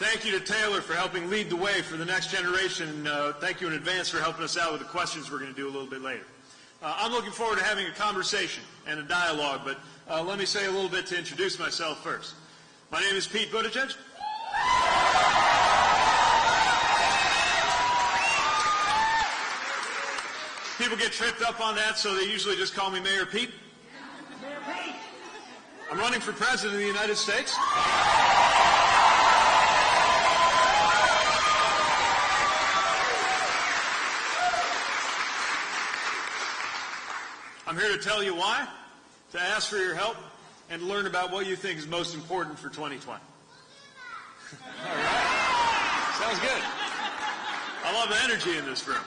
Thank you to Taylor for helping lead the way for the next generation. Uh, thank you in advance for helping us out with the questions we're going to do a little bit later. Uh, I'm looking forward to having a conversation and a dialogue, but uh, let me say a little bit to introduce myself first. My name is Pete Buttigieg. People get tripped up on that, so they usually just call me Mayor Pete. Mayor Pete. I'm running for president of the United States. I'm here to tell you why, to ask for your help, and learn about what you think is most important for 2020. All right. Sounds good. I love the energy in this room.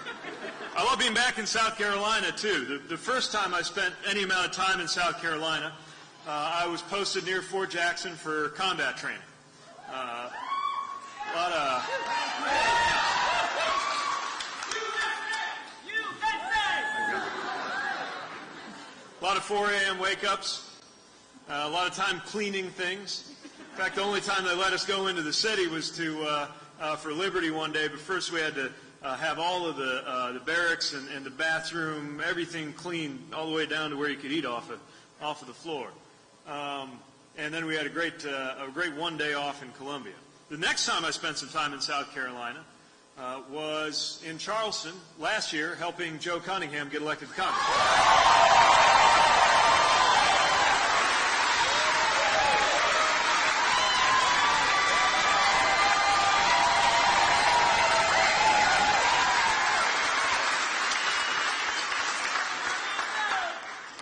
I love being back in South Carolina, too. The, the first time I spent any amount of time in South Carolina, uh, I was posted near Fort Jackson for combat training. Uh, a lot of a lot of 4 a.m. wake-ups, uh, a lot of time cleaning things. In fact, the only time they let us go into the city was to uh, uh, for Liberty one day, but first we had to uh, have all of the uh, the barracks and, and the bathroom, everything cleaned all the way down to where you could eat off of off of the floor. Um, and then we had a great a great one day off in Columbia. The next time I spent some time in South Carolina uh, was in Charleston last year, helping Joe Cunningham get elected to Congress.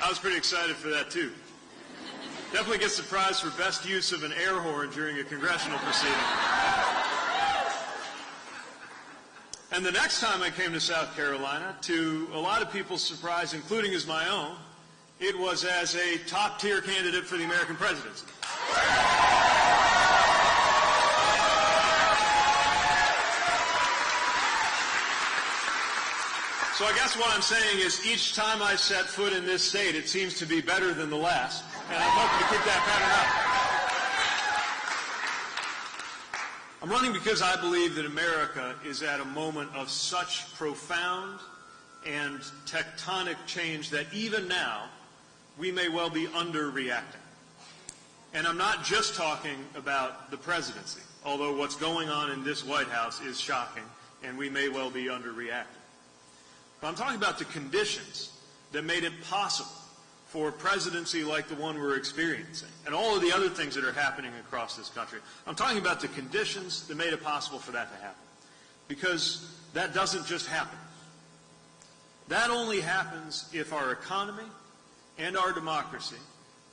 I was pretty excited for that too. Definitely gets the prize for best use of an air horn during a congressional proceeding. And the next time I came to South Carolina, to a lot of people's surprise, including as my own, it was as a top tier candidate for the American presidency. So I guess what I'm saying is each time I set foot in this state, it seems to be better than the last. And I'm hoping to keep that pattern up. I'm running because I believe that America is at a moment of such profound and tectonic change that even now we may well be underreacting. And I'm not just talking about the presidency, although what's going on in this White House is shocking and we may well be underreacting. But I'm talking about the conditions that made it possible for a presidency like the one we're experiencing and all of the other things that are happening across this country. I'm talking about the conditions that made it possible for that to happen. Because that doesn't just happen. That only happens if our economy and our democracy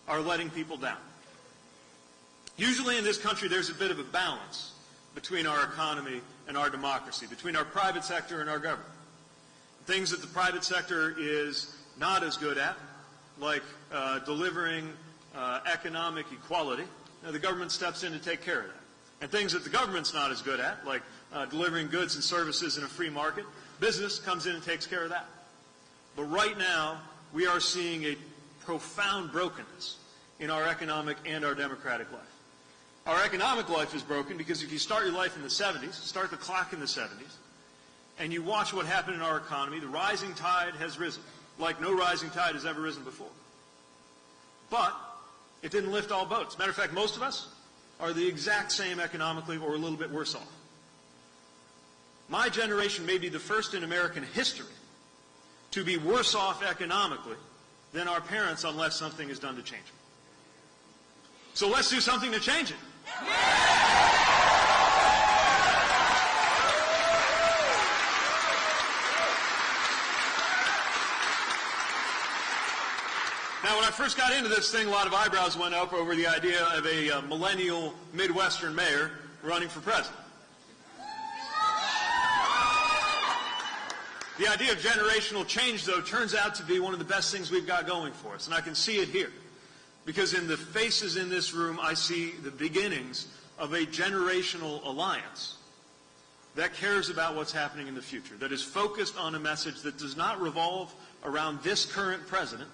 are letting people down. Usually in this country, there's a bit of a balance between our economy and our democracy, between our private sector and our government. Things that the private sector is not as good at, like uh, delivering uh, economic equality, now the government steps in to take care of that. And things that the government's not as good at, like uh, delivering goods and services in a free market, business comes in and takes care of that. But right now, we are seeing a profound brokenness in our economic and our democratic life. Our economic life is broken because if you start your life in the 70s, start the clock in the 70s, and you watch what happened in our economy, the rising tide has risen like no rising tide has ever risen before. But it didn't lift all boats. Matter of fact, most of us are the exact same economically or a little bit worse off. My generation may be the first in American history to be worse off economically than our parents unless something is done to change it. So let's do something to change it. Now, when I first got into this thing, a lot of eyebrows went up over the idea of a uh, millennial Midwestern mayor running for president. The idea of generational change, though, turns out to be one of the best things we've got going for us, and I can see it here. Because in the faces in this room, I see the beginnings of a generational alliance that cares about what's happening in the future, that is focused on a message that does not revolve around this current president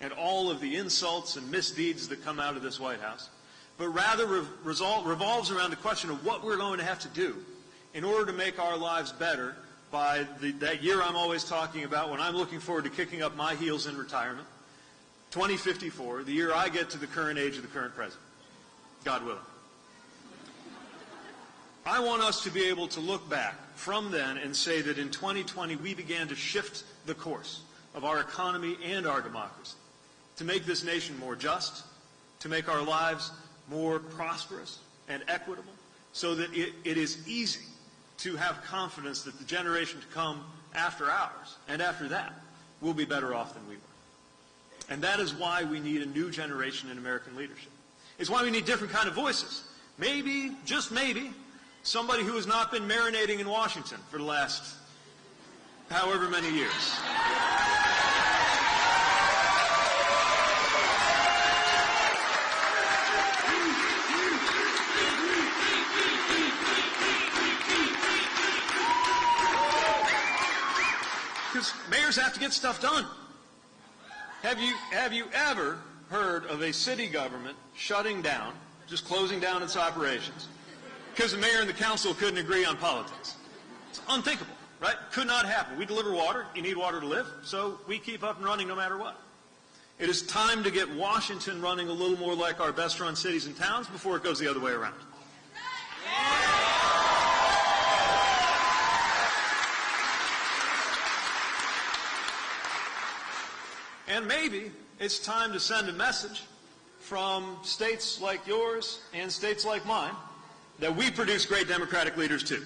and all of the insults and misdeeds that come out of this White House, but rather re- revolves around the question of what we're going to have to do in order to make our lives better by the, that year I'm always talking about when I'm looking forward to kicking up my heels in retirement, 2054, the year I get to the current age of the current president. God willing. I want us to be able to look back from then and say that in 2020 we began to shift the course of our economy and our democracy to make this nation more just, to make our lives more prosperous and equitable, so that it, it is easy to have confidence that the generation to come after ours and after that will be better off than we were. And that is why we need a new generation in American leadership. It's why we need different kind of voices. Maybe, just maybe, somebody who has not been marinating in Washington for the last however many years. Mayors have to get stuff done. Have you, have you ever heard of a city government shutting down, just closing down its operations, because the mayor and the council couldn't agree on politics? It's unthinkable, right? Could not happen. We deliver water. You need water to live, so we keep up and running no matter what. It is time to get Washington running a little more like our best run cities and towns before it goes the other way around. And maybe it's time to send a message from states like yours and states like mine that we produce great democratic leaders too.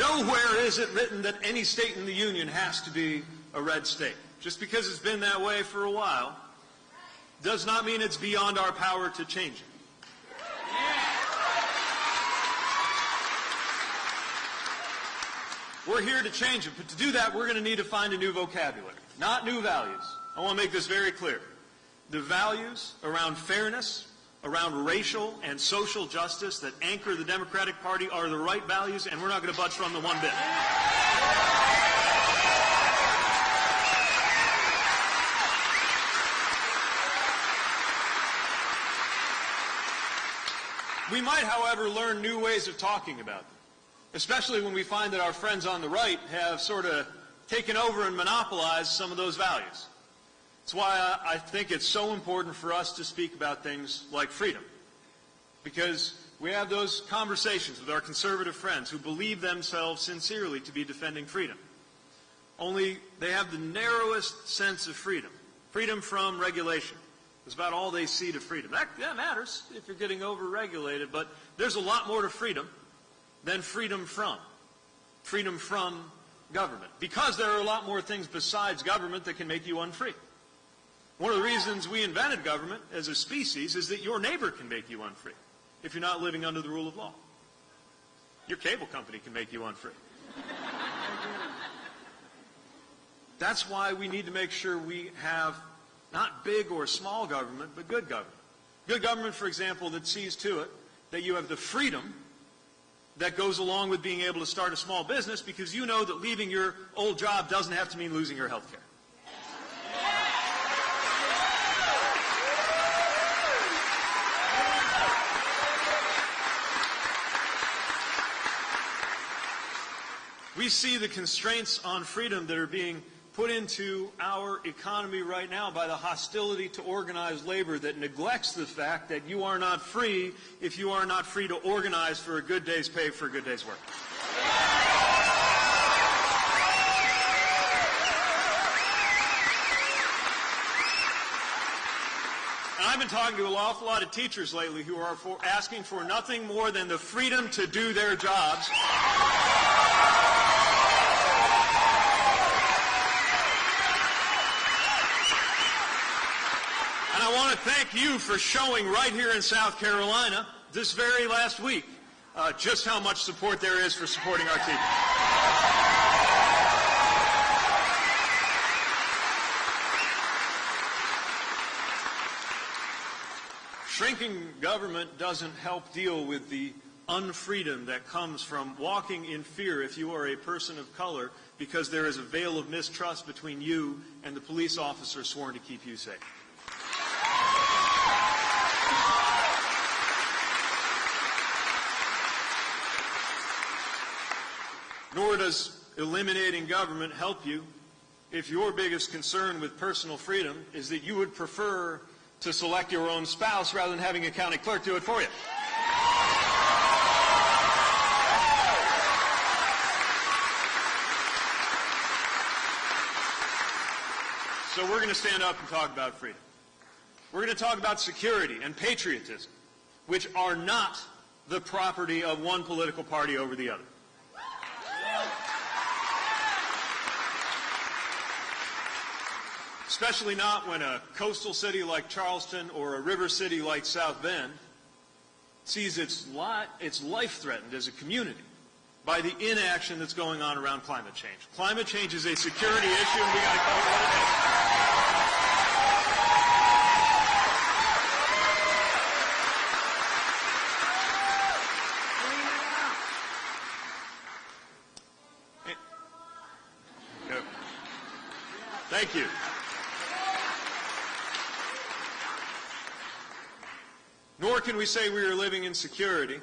Nowhere is it written that any state in the Union has to be a red state. Just because it's been that way for a while does not mean it's beyond our power to change it. We're here to change it, but to do that, we're going to need to find a new vocabulary, not new values. I want to make this very clear. The values around fairness, around racial and social justice that anchor the Democratic Party are the right values, and we're not going to budge from them one bit. We might, however, learn new ways of talking about them, especially when we find that our friends on the right have sort of taken over and monopolized some of those values. That's why I think it's so important for us to speak about things like freedom. Because we have those conversations with our conservative friends who believe themselves sincerely to be defending freedom. Only they have the narrowest sense of freedom. Freedom from regulation. It's about all they see to freedom. That, that matters if you're getting overregulated, but there's a lot more to freedom than freedom from. Freedom from government. Because there are a lot more things besides government that can make you unfree. One of the reasons we invented government as a species is that your neighbor can make you unfree if you're not living under the rule of law. Your cable company can make you unfree. That's why we need to make sure we have not big or small government, but good government. Good government, for example, that sees to it that you have the freedom that goes along with being able to start a small business because you know that leaving your old job doesn't have to mean losing your health care. We see the constraints on freedom that are being put into our economy right now by the hostility to organized labor that neglects the fact that you are not free if you are not free to organize for a good day's pay for a good day's work. And I've been talking to an awful lot of teachers lately who are for asking for nothing more than the freedom to do their jobs. I want to thank you for showing right here in South Carolina this very last week uh, just how much support there is for supporting our teachers. Shrinking government doesn't help deal with the unfreedom that comes from walking in fear if you are a person of color because there is a veil of mistrust between you and the police officer sworn to keep you safe. Nor does eliminating government help you if your biggest concern with personal freedom is that you would prefer to select your own spouse rather than having a county clerk do it for you. So we're going to stand up and talk about freedom. We're going to talk about security and patriotism, which are not the property of one political party over the other. Especially not when a coastal city like Charleston or a river city like South Bend sees its, li- its life threatened as a community by the inaction that's going on around climate change. Climate change is a security issue, and we got to it what it. Thank you. Nor can we say we are living in security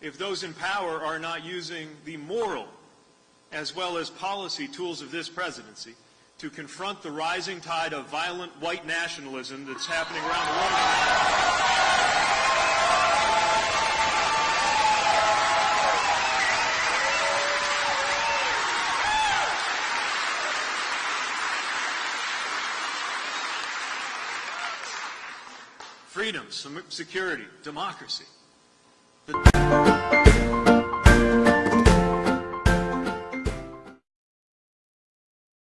if those in power are not using the moral as well as policy tools of this presidency to confront the rising tide of violent white nationalism that's happening around the world. Freedom, sem- security, democracy. The